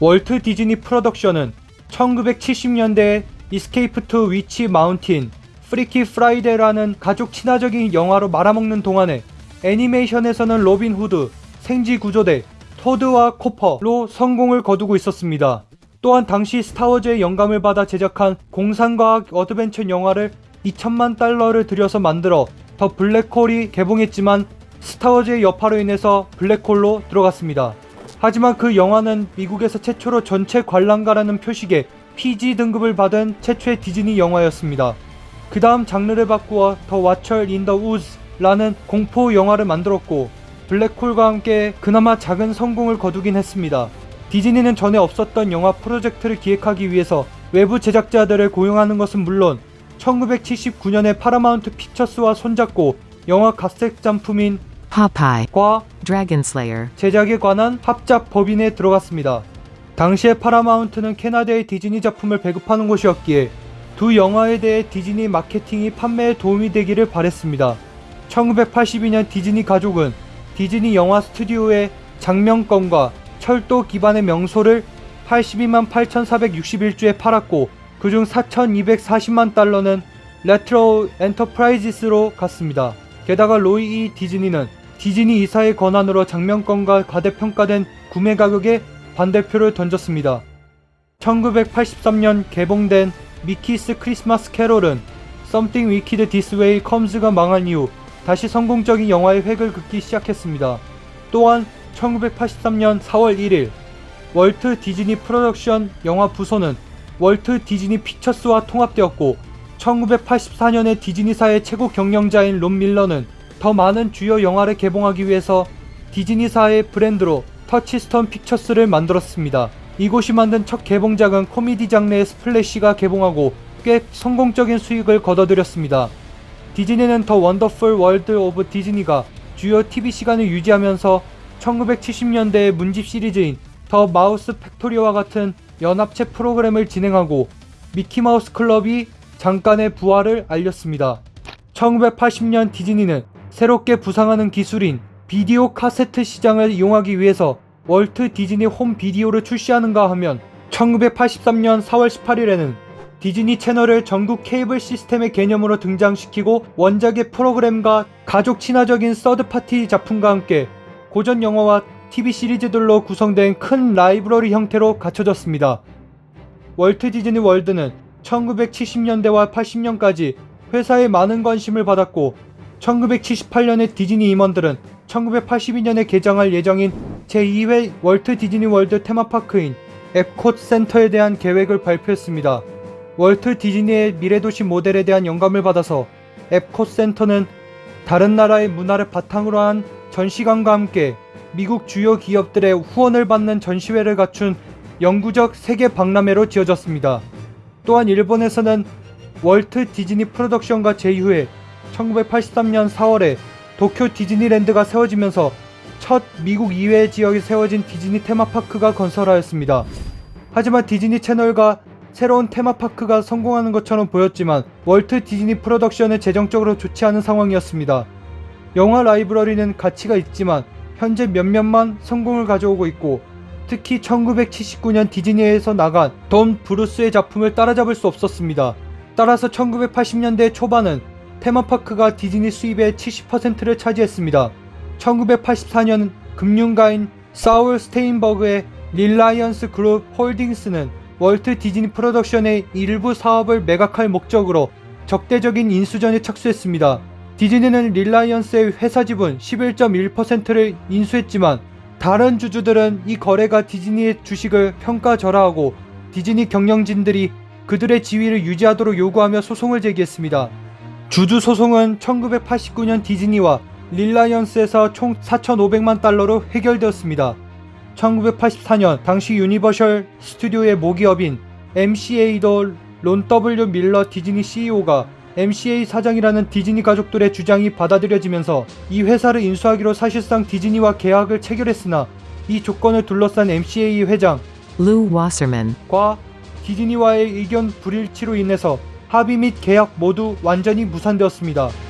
월트 디즈니 프로덕션은 1970년대에 Escape to Witch Mountain, Freaky Friday라는 가족 친화적인 영화로 말아먹는 동안에 애니메이션에서는 로빈 후드, 생쥐 구조대, 토드와 코퍼로 성공을 거두고 있었습니다. 또한 당시 스타워즈의 영감을 받아 제작한 공상과학 어드벤처 영화를 2천만 달러를 들여서 만들어 The Black Hole이 개봉했지만 스타워즈의 여파로 인해서 블랙홀로 들어갔습니다. 하지만 그 영화는 미국에서 최초로 전체 관람가라는 표식에 PG 등급을 받은 최초의 디즈니 영화였습니다. 그 다음 장르를 바꾸어 The Watcher in the Woods라는 공포 영화를 만들었고 블랙홀과 함께 그나마 작은 성공을 거두긴 했습니다. 디즈니는 전에 없었던 영화 프로젝트를 기획하기 위해서 외부 제작자들을 고용하는 것은 물론 1979년에 파라마운트 픽처스와 손잡고 영화 각색 작품인 Popeye, 과 Dragon Slayer, 제작에 관한 합작 법인에 들어갔습니다. 당시에 파라마운트는 캐나다의 디즈니 작품을 배급하는 곳이었기에 두 영화에 대해 디즈니 마케팅이 판매에 도움이 되기를 바랬습니다. 1982년 디즈니 가족은 디즈니 영화 스튜디오의 장명권과 철도 기반의 명소를 82만 8,461주에 팔았고 그중 4,240만 달러는 Retlaw Enterprises로 갔습니다. 게다가 로이 이 디즈니는 디즈니 이사의 권한으로 장명권과 과대평가된 구매 가격에 반대표를 던졌습니다. 1983년 개봉된 Mickey's Christmas Carol은 Something Wicked This Way Comes가 망한 이후 다시 성공적인 영화의 획을 긋기 시작했습니다. 또한 1983년 4월 1일 월트 디즈니 프로덕션 영화 부서는 월트 디즈니 피처스와 통합되었고 1984년에 디즈니사의 최고 경영자인 론 밀러는 더 많은 주요 영화를 개봉하기 위해서 디즈니사의 브랜드로 터치스톤 픽처스를 만들었습니다. 이곳이 만든 첫 개봉작은 코미디 장르의 스플래시가 개봉하고 꽤 성공적인 수익을 거둬들였습니다. 디즈니는 The Wonderful World of Disney가 주요 TV 시간을 유지하면서 1970년대의 문집 시리즈인 The Mouse Factory와 같은 연합체 프로그램을 진행하고 미키마우스 클럽이 잠깐의 부활을 알렸습니다. 1980년 디즈니는 새롭게 부상하는 기술인 비디오 카세트 시장을 이용하기 위해서 월트 디즈니 홈 비디오를 출시하는가 하면 1983년 4월 18일에는 디즈니 채널을 전국 케이블 시스템의 개념으로 등장시키고 원작의 프로그램과 가족 친화적인 third party 작품과 함께 고전 영화와 TV 시리즈들로 구성된 큰 라이브러리 형태로 갖춰졌습니다. 월트 디즈니 월드는 1970년대와 80년까지 회사에 많은 관심을 받았고 1978년에 디즈니 임원들은 1982년에 개장할 예정인 제2회 월트 디즈니 월드 테마파크인 epcot 센터에 대한 계획을 발표했습니다. 월트 디즈니의 미래도시 모델에 대한 영감을 받아서 epcot 센터는 다른 나라의 문화를 바탕으로 한 전시관과 함께 미국 주요 기업들의 후원을 받는 전시회를 갖춘 영구적 세계 박람회로 지어졌습니다. 또한 일본에서는 월트 디즈니 프로덕션과 제휴해 1983년 4월에 도쿄 디즈니랜드가 세워지면서 첫 미국 이외 지역에 세워진 디즈니 테마파크가 건설하였습니다. 하지만 디즈니 채널과 새로운 테마파크가 성공하는 것처럼 보였지만 월트 디즈니 프로덕션은 재정적으로 좋지 않은 상황이었습니다. 영화 라이브러리는 가치가 있지만 현재 몇몇만 성공을 가져오고 있고 특히 1979년 디즈니에서 나간 돈 브루스의 작품을 따라잡을 수 없었습니다. 따라서 1980년대 초반은 테마파크가 디즈니 수입의 70%를 차지했습니다. 1984년 금융가인 사울 스테인버그의 릴라이언스 그룹 홀딩스는 월트 디즈니 프로덕션의 일부 사업을 매각할 목적으로 적대적인 인수전에 착수했습니다. 디즈니는 릴라이언스의 회사 지분 11.1%를 인수했지만 다른 주주들은 이 거래가 디즈니의 주식을 평가절하하고 디즈니 경영진들이 그들의 지위를 유지하도록 요구하며 소송을 제기했습니다. 주주 소송은 1989년 디즈니와 릴라이언스에서 총 4,500만 달러로 해결되었습니다. 1984년 당시 유니버셜 스튜디오의 모기업인 MCA도 론 W 밀러 디즈니 CEO가 MCA 사장이라는 디즈니 가족들의 주장이 받아들여지면서 이 회사를 인수하기로 사실상 디즈니와 계약을 체결했으나 이 조건을 둘러싼 MCA 회장 Lou Wasserman, 과 디즈니와의 의견 불일치로 인해서 합의 및 계약 모두 완전히 무산되었습니다.